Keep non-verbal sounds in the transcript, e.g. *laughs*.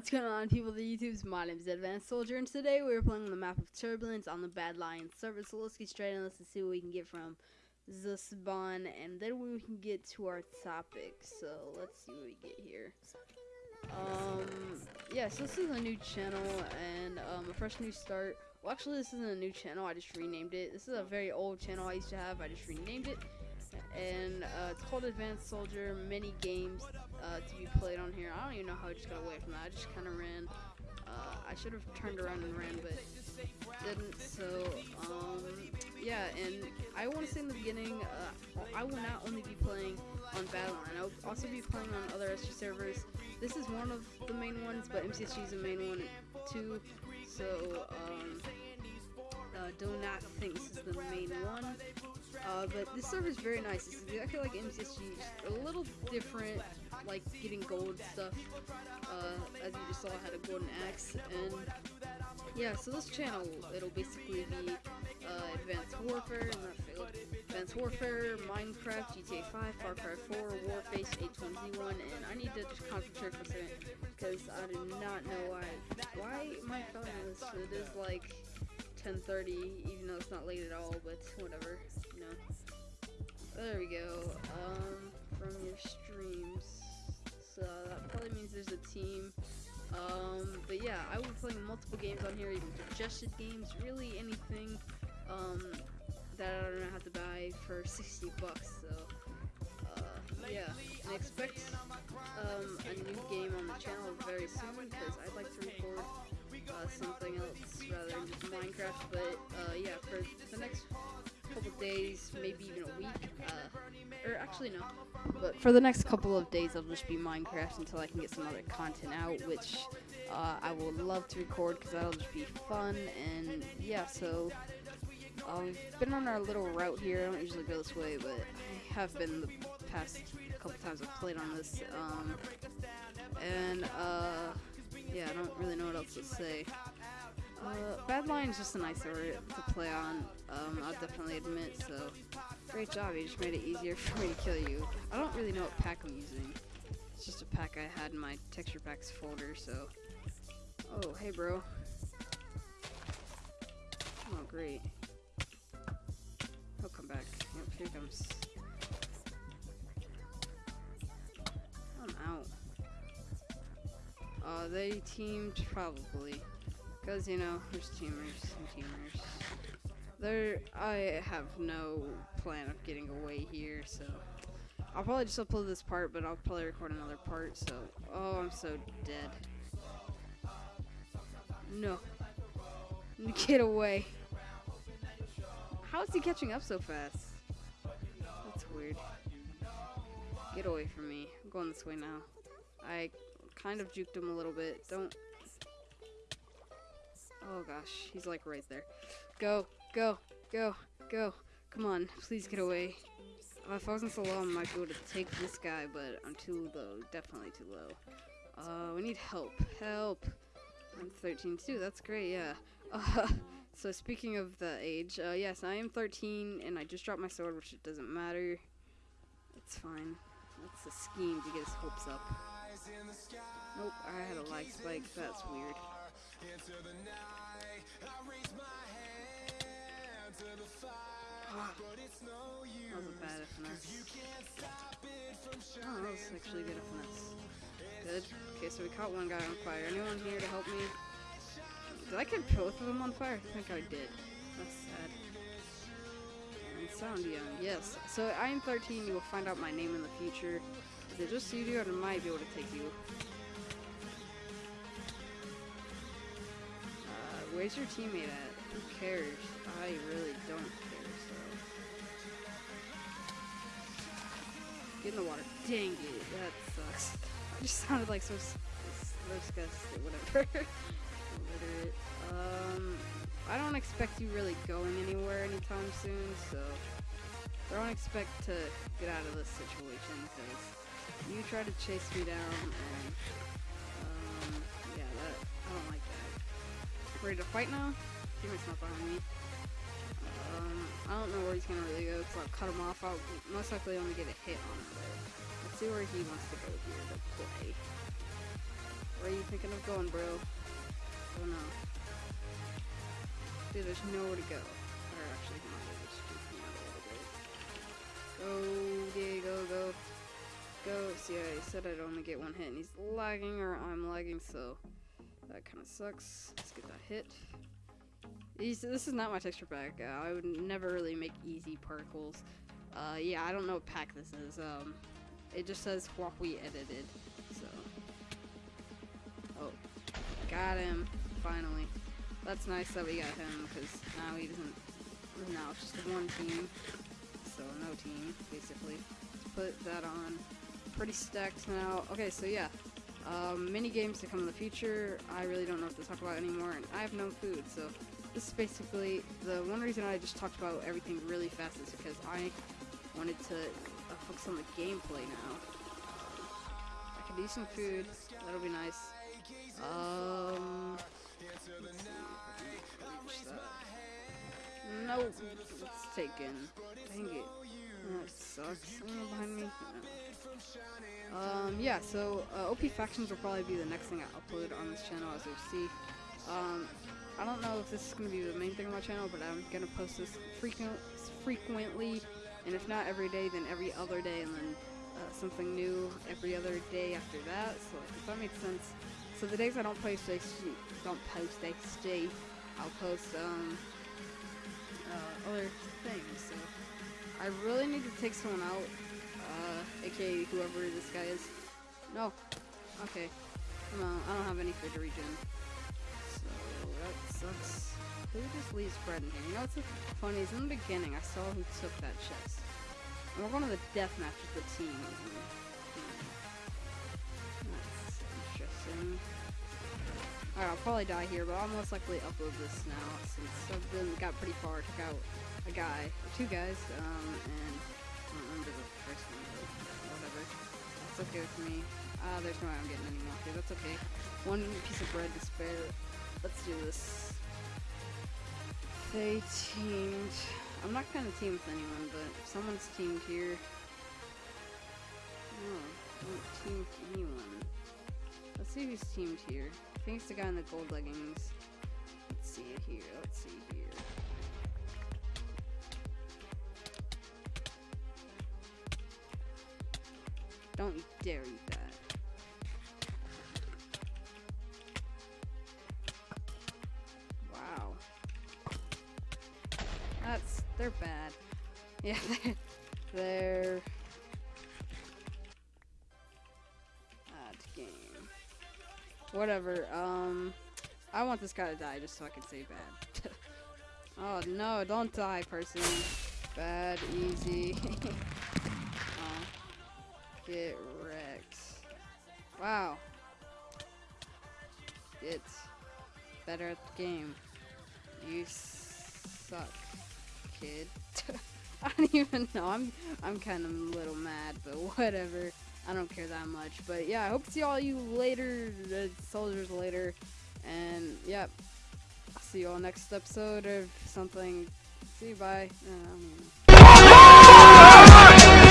What's going on, people the YouTubes? My name is Advanced Soldier, and today we're playing on the map of Turbulence on the Badlion server. So let's get straight in. Let's see what we can get from the spawn, and then we can get to our topic. So let's see what we get here. Um, yeah, so this is a new channel and um, a fresh new start. Well, actually, this isn't a new channel. I just renamed it. This is a very old channel I used to have. I just renamed it and uh, it's called Advanced Soldier Mini Games uh, to be played on here. I don't even know how I just got away from that. I just kind of ran. Uh, I should have turned around and ran, but didn't. So um, yeah, and I want to say in the beginning, uh, I will not only be playing on Badlion. I will also be playing on other SG servers. This is one of the main ones, but MCSG is the main one too. So um, uh, do not think this is the main one. Uh, but this server is very nice. It's exactly like MCSG, a little different, like getting gold stuff. Uh, as you just saw, I had a golden axe, and yeah. So this channel, it'll basically be uh, Advanced Warfare, Advanced Warfare, Minecraft, GTA 5, Far Cry 4, Warface, H1Z1, and I need to just concentrate for a second because I do not know why. Why my phone is. It is like 10:30, even though it's not late at all, but whatever, you know. There we go. Um, from your streams. So that probably means there's a team. Um, but yeah, I will be playing multiple games on here, even suggested games, really anything um, that I don't have to buy for 60 bucks. So uh, yeah, and expect um, a new game on the channel very soon because I'd like to record uh, something else rather than just Minecraft. But uh, yeah, for the next couple days, maybe even a week, uh, or actually no, but for the next couple of days, I'll just be Minecraft until I can get some other content out, which uh, I will love to record because that'll just be fun. And yeah, so uh, we've been on our little route here. I don't usually go this way, but I have been the past couple times I've played on this. Um, and uh, yeah, I don't really know what else to say. Uh, Badlion is just a nice area to play on, um, I'll definitely admit, so great job, you just made it easier *laughs* for me to kill you. I don't really know what pack I'm using. It's just a pack I had in my texture packs folder, so... Oh, hey bro. Oh, great. He'll come back. Yep, here he comes. I'm out. Uh, they teamed probably. Because, you know, there's teamers and teamers. There, I have no plan of getting away here, so. I'll probably just upload this part, but I'll probably record another part, so. Oh, I'm so dead. No. *laughs* Get away. How is he catching up so fast? That's weird. Get away from me. I'm going this way now. I kind of juked him a little bit. Don't. Oh gosh, he's like right there. Go, go, go, go. Come on, please get away. Uh, if I wasn't so low, I might be able to take this guy, but I'm too low. Definitely too low. Uh, we need help. Help. I'm 13 too. That's great. Yeah. Uh, *laughs* so speaking of the age, uh, yes, I am 13, and I just dropped my sword, which it doesn't matter. It's fine. That's a scheme to get his hopes up. Nope, I had a lag spike. That's weird. That was a bad finesse. Oh, that was actually good finesse. Good. Okay, so we caught one guy on fire. Anyone here to help me? Did I get both of them on fire? I think I did. That's sad. And sound young, yes. So I am 13. You will find out my name in the future. Is it just you do, or I might be able to take you? Where's your teammate at? Who cares? I really don't care, so. Get in the water. Dang it, that sucks. *laughs* I just sounded like so, disgusted, whatever. *laughs* Um, I don't expect you really going anywhere anytime soon, so I don't expect to get out of this situation because you try to chase me down and um, yeah, that Ready to fight now? Teammate's not behind me. Um, I don't know where he's gonna really go, so I'll cut him off. I'll most likely only get a hit on him, let's see where he wants to go here to play. Where are you thinking of going, bro? Oh no. Dude, there's nowhere to go. Or actually, come on, come out a little bit. Go, yeah, go, go. Go. See, I said I'd only get one hit, and he's lagging, or I'm lagging, so that kind of sucks. Let's get that hit. These, this is not my texture pack. Uh, I would never really make easy particles. Uh, yeah, I don't know what pack this is. Um, it just says we edited. So, oh, got him finally. That's nice that we got him because now he doesn't. Now it's just one team, so no team basically. Let's put that on. Pretty stacked now. Okay, so yeah. Um, mini games to come in the future. I really don't know what to talk about anymore, and I have no food, so this is basically the one reason I just talked about everything really fast is because I wanted to uh, focus on the gameplay now. I could eat some food. That'll be nice. Um, Nope, it's taken. Dang it. That sucks. Behind me? Um, yeah, so uh, OP Factions will probably be the next thing I upload on this channel, as you see. Um, I don't know if this is going to be the main thing on my channel, but I'm going to post this frequent, frequently, and if not every day, then every other day, and then uh, something new every other day after that, so if that makes sense. So the days I don't post, I don't post, stay, I'll post, um, uh, other things, so I really need to take someone out, uh, aka whoever this guy is. No. Okay. Come on, I don't have any food to regen sucks. Who just leaves bread in here? You know what's funny is in the beginning I saw who took that chest. And we're going to the death match with the team. That's interesting. Alright, I'll probably die here, but I'll most likely upload this now since I've been, got pretty far. Took out a guy, two guys, um, and I don't remember the first one, but whatever. That's okay with me. Ah, uh, there's no way I'm getting any more. Okay, that's okay. One piece of bread to spare. Let's do this. They teamed. I'm not gonna team with anyone, but someone's teamed here. No, don't team with anyone. Let's see who's teamed here. I think it's the guy in the gold leggings. Let's see it here. Let's see here. Don't you dare eat that. Wow. That's... they're bad. *laughs* Yeah, they're... That game. Whatever, um... I want this guy to die just so I can say bad. *laughs* oh, no, don't die, person. Bad, easy. *laughs* Get wrecked. Wow. It's better at the game. You suck kid. *laughs* I don't even know. I'm I'm kind of a little mad, but whatever. I don't care that much. But yeah, I hope to see all you later, the soldiers later. And yeah, I'll see you all next episode of something. See you, bye. Uh,